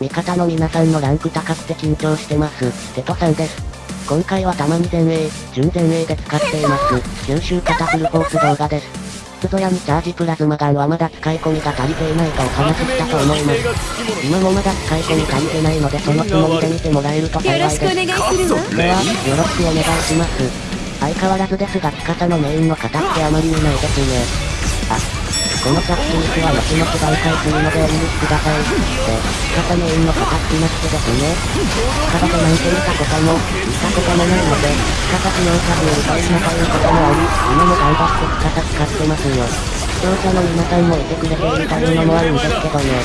味方の皆さんのランク高くて緊張してます。テトさんです。今回はたまに前衛、準前衛で使っています。九州型フルフォース動画です。スゾヤにチャージプラズマガンはまだ使い込みが足りていないとお話ししたと思います。今もまだ使い込み足りてないのでそのつもりで見てもらえると幸いです。では、よろしくお願いします。相変わらずですが、ピカサのメインの方ってあまり見ないですね。このチャットには後々媒介するのでお許しください。で、仕方メインの形なくてですね。体でなんて見たことも、見たこともないので、仕方不能者に歌いなということもあり、今も頑張って仕方使ってますよ。視聴者の皆さんもいてくれているというのもあるんですけどね。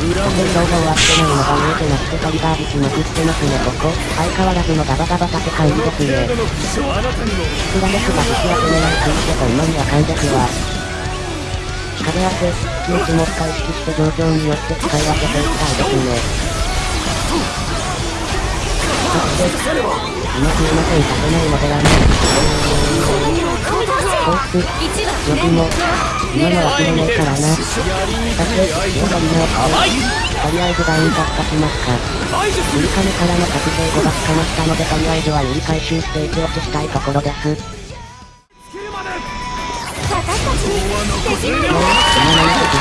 特に動画終わってないのが見えてなくてトリガー引きまくってますねここ。相変わらずのガバガバ縦感じですね。いくらですが引き当て狙いすぎてこんなにあかんですわ。壁当て、気持ちも深い意識して状況によって使い分けていきたいですね。そして、今すいません、立てないのではない。こいつ、よくも、今の忘れないからな。さて、よかりなとりあえずダウン突破しますか。ゆりかめからの覚醒5が捕まったのでとりあえずは塗り回収して一落ちしたいところです。今の見てくれ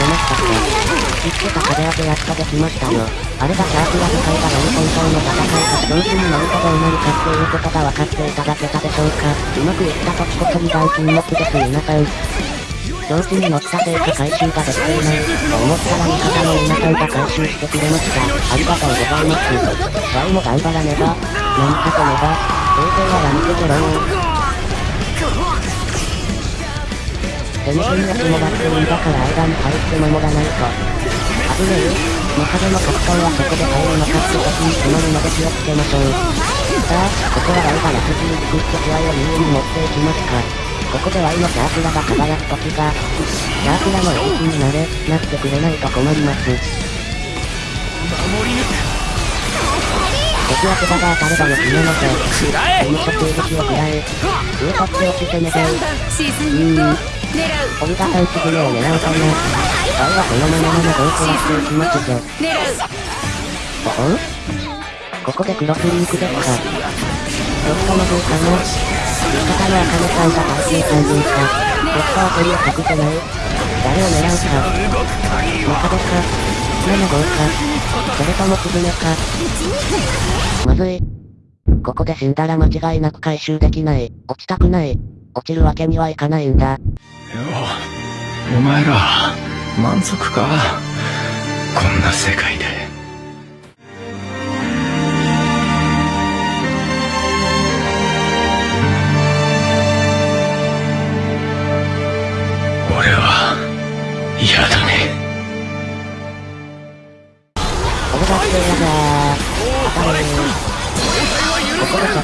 ましたか言ってた壁当てやっとできましたよ。あれがシャープラ使いがロンコントの戦いか上手に乗るとどうなるかっていうことが分かっていただけたでしょうか。うまくいった時こそ2番金目です皆さん。上手に乗ったせいか回収ができていない。と思ったら味方の皆さんが回収してくれました。ありがとうございます。ワイも頑張らねば。何かとねば。平成はやめてけろ全然やつもらっていいんだから間に入って守らないと。危ねえ。中での格闘はそこで入るのかって時に決まるので気をつけましょう。さあ、ここはライが楽筋作って気合を優位に持っていきますか。ここで Y のシャープラが輝く時が、シャープラのエースになれ、なってくれないと困ります。守り抜く敵は札が当たればよきなので、無所攻撃を食らえ、上取って落ちてねで、うーん。オルガさん次のを狙う。かな。愛はこのままの合成していきますぞ。おほここでクロスリンクですか。ちょっとのどう。かな。味方のアカネさんが耐性三人か。突破は取りを隠せない。誰を狙う。か。中でか。7号か。それともスズメか。まずい。ここで死んだら間違いなく回収できない。落ちたくない。落ちるわけにはいかないんだ。よ、お前ら、満足か？こんな世界で。俺は、嫌だ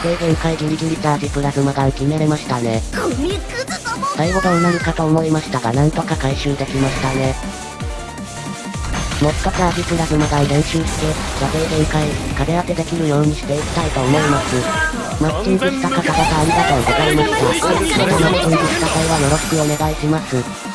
で限界ギリギリチャージプラズマガン決めれましたね。最後どうなるかと思いましたがなんとか回収できましたね。もっとチャージプラズマガン練習して、射程限界、壁当てできるようにしていきたいと思います。マッチングした方々ありがとうございました。またマッチングした際はよろしくお願いします。